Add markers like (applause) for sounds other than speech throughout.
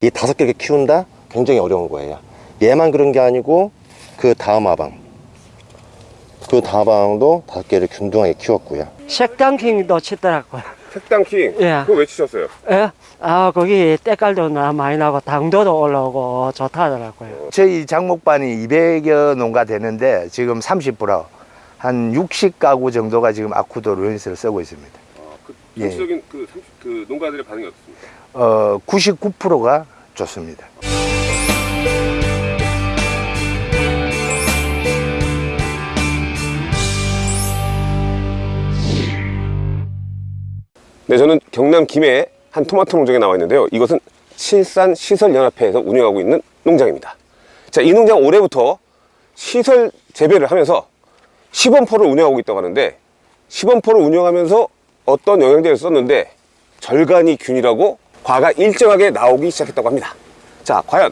이 다섯 개를 키운다? 굉장히 어려운 거예요. 얘만 그런 게 아니고 그 다음 아방. 그 다음 아방도 다섯 개를 균등하게 키웠고요. 색당킹도 치더라고요. 색당킹 예. 그거 왜 치셨어요? 예? 아, 거기 때깔도 나 많이 나고 당도도 올라오고 좋다더라고요. 저희 장목반이 200여 농가 되는데 지금 30%한 60가구 정도가 지금 아쿠도 루엔스를 쓰고 있습니다. 그 예. 전체적인 그, 삼- 그 농가들의 반응이 어떻습니까? 어, 99%가 좋습니다. 네, 저는 경남 김해의 한 토마토 농장에 나와 있는데요. 이것은 실산 시설연합회에서 운영하고 있는 농장입니다. 자, 이 농장 올해부터 시설 재배를 하면서 시범포를 운영하고 있다고 하는데 시범포를 운영하면서 어떤 영양제를 썼는데 절간이 균이라고 과가 일정하게 나오기 시작했다고 합니다. 자, 과연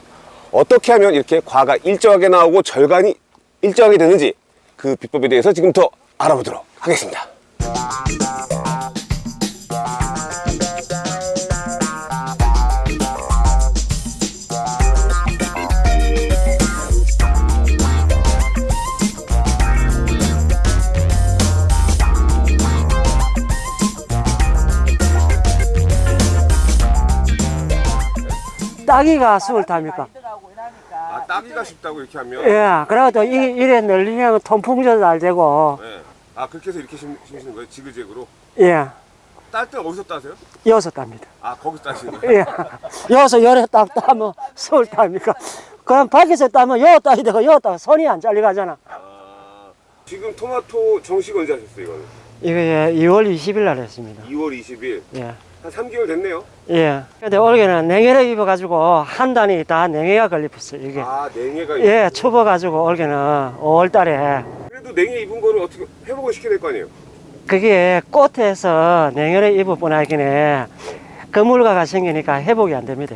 어떻게 하면 이렇게 과가 일정하게 나오고 절간이 일정하게 되는지 그 비법에 대해서 지금부터 알아보도록 하겠습니다. 따기가 수을 답니까? 아, 따기가 쉽다고 이렇게 하면 예, 그래도 이, 이래 늘리면 통풍도 잘 되고, 네. 아 그렇게 해서 이렇게 심, 심으시는 거예요? 지그재그로? 예, 딸 때 어디서 따세요? 여섯 답니다. 아 거기서 따시는 거예요? 예, 여기서 열에 딱 따면 수을 답니까? 그럼 밖에서 따면 여 따야 되고 여따 손이 안 잘려가잖아. 아, 지금 토마토 정식 언제 하셨어요 이거는? 이거 예, 2월 20일 날 했습니다. 2월 20일 예. 한 3개월 됐네요 예. 근데 올해는 냉해를 입어가지고 한 단이 다 냉해가 걸렸어요, 이게. 아 냉해가 예, 추워가지고 올해는 5월 달에 그래도 냉해 입은 거를 어떻게 회복을 시켜야 될 거 아니에요? 그게 꽃에서 냉해를 입어보나기에 그물가가 생기니까 회복이 안 됩니다.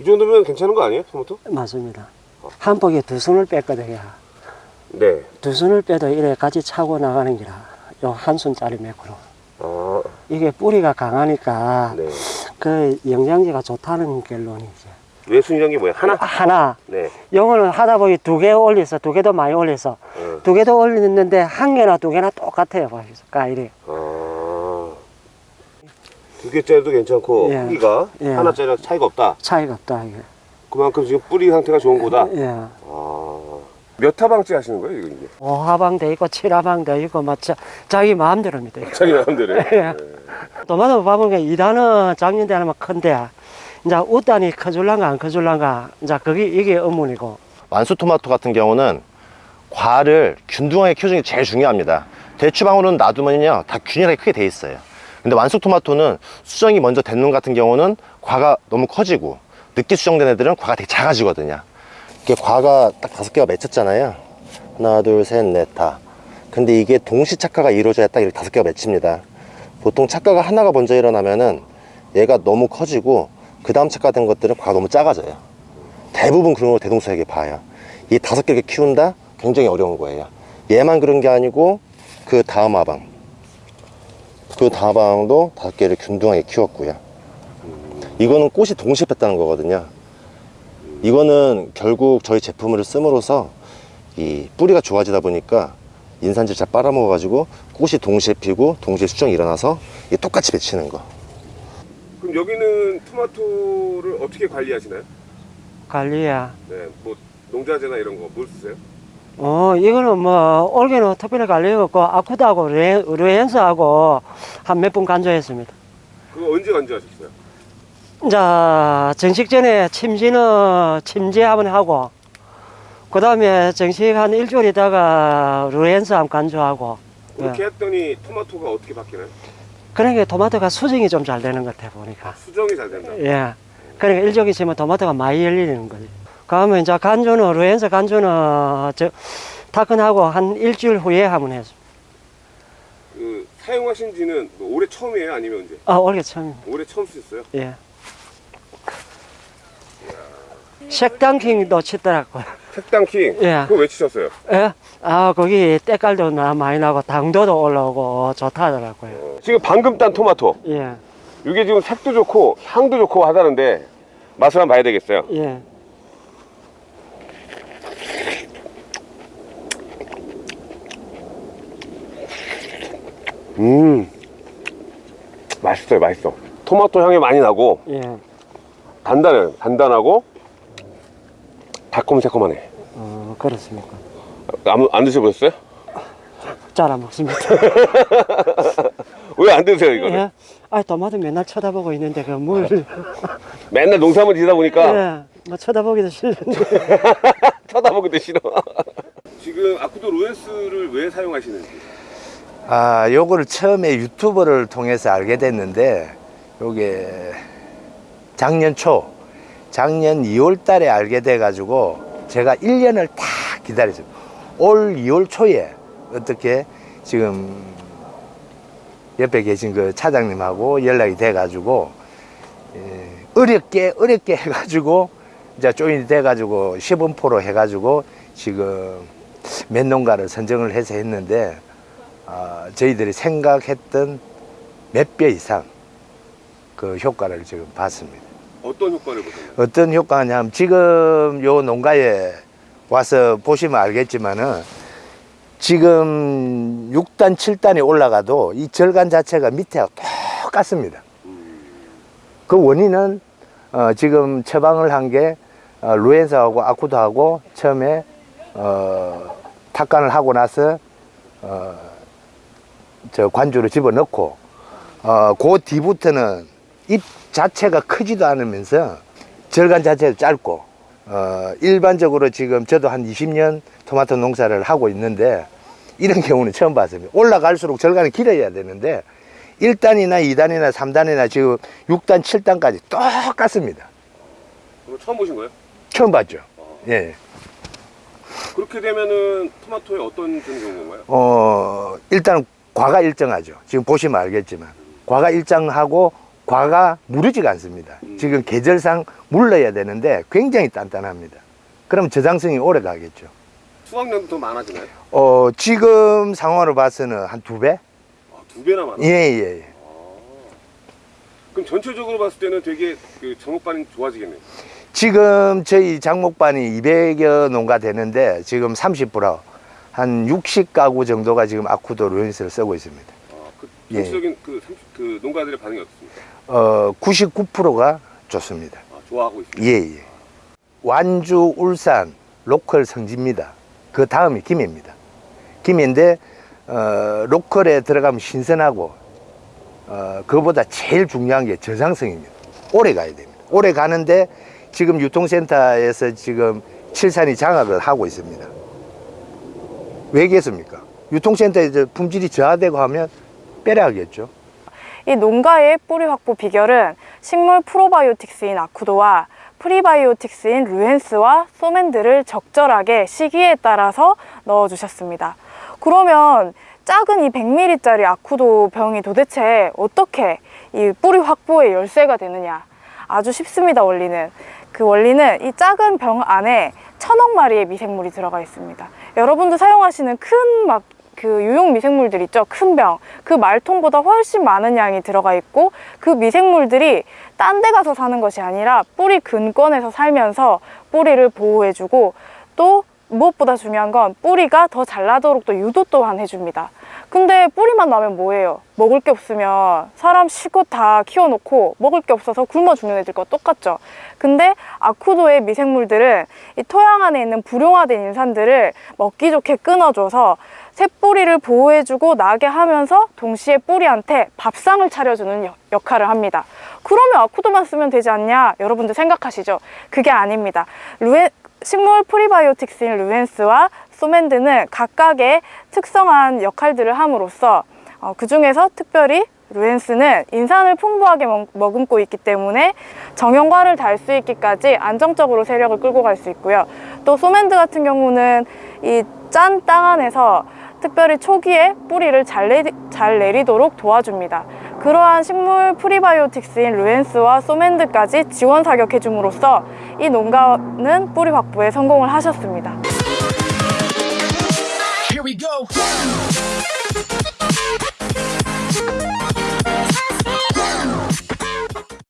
이 정도면 괜찮은 거 아니에요 토마토? 맞습니다. 한 폭에 두 손을 뺐거든요. 네 두 손을 빼도 이래 같이 차고 나가는 기라. 요 한 손짜리 매크로. 아, 이게 뿌리가 강하니까 네. 그 영양제가 좋다는 결론이죠. 게 뭐예요? 하나? 하나. 네. 영어는 하다 보니 두 개 올려서 두 개도 많이 올려서 네. 두 개도 올리는데 한 개나 두 개나 똑같아요. 보시죠. 까일이. 아, 두 개짜리도 괜찮고 예. 크기가 예. 하나짜리랑 차이가 없다 차이가 없다 이게. 그만큼 지금 뿌리 상태가 좋은 거다 예. 아, 몇 타방째 하시는 거예요 이거 이제? 오하방도 있고 칠하방도 있고 막 자, 자기 마음대로입니다. 이거. 자기 마음대로 (laughs) 예. 도마도 봐보니까 2단은 작년 때는 큰데 이제 웃단이 커줄란가 안 커줄란가 이제 그게 이게 의문이고 완수 토마토 같은 경우는 과를 균등하게 키워주는 게 제일 중요합니다. 대추방울은 놔두면요 다 균일하게 크게 돼 있어요. 근데 완숙 토마토는 수정이 먼저 된 놈 같은 경우는 과가 너무 커지고 늦게 수정된 애들은 과가 되게 작아지거든요. 이게 과가 딱 다섯 개가 맺혔잖아요. 하나, 둘, 셋, 넷, 다. 근데 이게 동시 착화가 이루어져야 딱 이렇게 다섯 개가 맺힙니다. 보통 착화가 하나가 먼저 일어나면은 얘가 너무 커지고 그 다음 착화된 것들은 과가 너무 작아져요. 대부분 그런 걸 대동소이하게 봐요. 이 다섯 개를 키운다? 굉장히 어려운 거예요. 얘만 그런 게 아니고 그 다음 아방. 그 다음 아방도 다섯 개를 균등하게 키웠고요. 이거는 꽃이 동시에 폈다는 거거든요. 이거는 결국 저희 제품을 씀으로써 이 뿌리가 좋아지다 보니까 인산질 잘 빨아먹어 가지고 꽃이 동시에 피고 동시에 수정이 일어나서 이게 똑같이 맺히는 거. 그럼 여기는 토마토를 어떻게 관리하시나요? 관리야. 네, 뭐 농자재나 이런 거 뭘 쓰세요? 어 이거는 뭐 올해는 특별히 관리가 없고 아쿠드하고 르- 르엔스하고 한 몇 분 간조했습니다. 그거 언제 간주하셨어요? 자 정식 전에 침지는 침지 한번 하고 그 다음에 정식 한 일주일 있다가 르엔스 한번 간조하고 그렇게 했더니 토마토가 어떻게 바뀌나요? 그러니까 토마토가 수정이 좀 잘 되는 것 같아 보니까 수정이 잘 된다. 예 그러니까 일정이 있으면 토마토가 많이 열리는 거지 그러면 이제 간조는 르엔스 간조는 저 타건하고 한 일주일 후에 한번 했어 그 사용하신 지는 뭐 올해 처음이에요? 아니면 언제? 아 올해 처음 올해 처음 쓰셨어요? 예 색당킹도 치더라고요. 색당킹. 예. 그거 왜 치셨어요? 예? 아, 거기 때깔도 나 많이 나고 당도도 올라오고 좋다더라고요. 지금 방금 딴 토마토. 예, 이게 지금 색도 좋고 향도 좋고 하다는데 맛을 한번 봐야 되겠어요. 예. 음. 맛있어요, 맛있어. 토마토 향이 많이 나고 예. 단단해요. 단단하고 달콤새콤하네. 어, 그렇습니까. 안, 안 드셔보셨어요? 잘 안 먹습니다. (laughs) 왜 안 드세요, 이거를? 예. 아, 토마토 맨날 쳐다보고 있는데 그 물. (laughs) 맨날 농사만 지다 보니까 예. 뭐 쳐다보기도 싫은데. (laughs) 쳐다보기도 싫어. 지금 아쿠도 루엔스를 왜 사용하시는지. 아, 요거를 처음에 유튜브를 통해서 알게 됐는데, 요게 작년 초, 작년 2월 달에 알게 돼 가지고, 제가 1년을 다 기다렸어요. 올 2월 초에 어떻게 지금 옆에 계신 그 차장님하고 연락이 돼 가지고, 예, 어렵게, 어렵게 해 가지고, 이제 조인이 돼 가지고, 시범포로 해 가지고, 지금 몇 농가를 선정을 해서 했는데, 아, 저희들이 생각했던 몇 배 이상 그 효과를 지금 봤습니다. 어떤 효과를 보셨나요? 어떤 효과냐면 지금 요 농가에 와서 보시면 알겠지만은 지금 6단, 7단이 올라가도 이 절간 자체가 밑에하고 똑같습니다. 그 원인은 어, 지금 처방을 한게 어, 루엔사하고 아쿠도하고 처음에 어, 탁간을 하고 나서 어, 저 관주를 집어넣고 어, 그 뒤부터는 잎 자체가 크지도 않으면서 절간 자체도 짧고 어, 일반적으로 지금 저도 한 20년 토마토 농사를 하고 있는데 이런 (laughs) 경우는 처음 봤습니다. 올라갈수록 절간이 길어야 되는데 1단이나 2단이나 3단이나 지금 6단, 7단까지 똑같습니다. 처음 보신 거예요? 처음 봤죠. 예. 그렇게 되면은 토마토에 어떤 건가요? 어, 일단 과가 일정하죠. 지금 보시면 알겠지만. 과가 일정하고 과가 무르지가 않습니다. 지금 계절상 물러야 되는데 굉장히 단단합니다. 그럼 저장성이 오래 가겠죠. 수확량도 더 많아지나요? 어, 지금 상황으로 봐서는 한 두 배? 아, 두 배나 많아요. 예, 예, 예. 그럼 전체적으로 봤을 때는 되게 그 정목반이 좋아지겠네요. 지금 저희 장목반이 200여 농가 되는데 지금 30%, 한 60가구 정도가 지금 아쿠도 루엔스를 쓰고 있습니다. 아, 그 예. 전체적인 그, 삼- 그 농가들의 반응이 어떻습니까? 어, 99%가 좋습니다. 아, 좋아하고 있습니다. 예, 예. 완주, 울산, 로컬 성지입니다. 그 다음이 김해입니다. 김해인데, 어, 로컬에 들어가면 신선하고, 어, 그거보다 제일 중요한 게 저장성입니다. 오래 가야 됩니다. 오래 가는데, 지금 유통센터에서 지금 칠산이 장악을 하고 있습니다. 왜 그랬습니까? 유통센터에서 품질이 저하되고 하면 빼라하겠죠. 이 농가의 뿌리 확보 비결은 식물 프로바이오틱스인 아쿠도와 프리바이오틱스인 루엔스와 소맨드를 적절하게 시기에 따라서 넣어주셨습니다. 그러면 작은 이 100ml짜리 아쿠도 병이 도대체 어떻게 이 뿌리 확보의 열쇠가 되느냐? 아주 쉽습니다, 원리는. 그 원리는 이 작은 병 안에 천억 마리의 미생물이 들어가 있습니다. 여러분도 사용하시는 큰 막 그 유용 미생물들 있죠 큰 병 그 말통보다 훨씬 많은 양이 들어가 있고 그 미생물들이 딴 데 가서 사는 것이 아니라 뿌리 근권에서 살면서 뿌리를 보호해주고 또 무엇보다 중요한 건 뿌리가 더 잘 나도록 또 유도 또한 해줍니다. 근데 뿌리만 나면 뭐예요? 먹을 게 없으면 사람 실컷 다 키워놓고 먹을 게 없어서 굶어 죽는 애들과 똑같죠. 근데 아쿠도의 미생물들은 이 토양 안에 있는 불용화된 인산들을 먹기 좋게 끊어줘서 새뿌리를 보호해주고 나게 하면서 동시에 뿌리한테 밥상을 차려주는 역- 역할을 합니다. 그러면 아쿠도만 쓰면 되지 않냐? 여러분들 생각하시죠? 그게 아닙니다. 루엔, 식물 프리바이오틱스인 루엔스와 소맨드는 각각의 특성한 역할들을 함으로써 어, 그 중에서 특별히 루엔스는 인산을 풍부하게 먹, 머금고 있기 때문에 정형화를 달 수 있기까지 안정적으로 세력을 끌고 갈 수 있고요. 또 소맨드 같은 경우는 이 짠 땅 안에서 특별히 초기에 뿌리를 잘, 내리, 잘 내리도록 도와줍니다. 그러한 식물 프리바이오틱스인 루엔스와 소맨드까지 지원 사격해줌으로써 이 농가는 뿌리 확보에 성공을 하셨습니다.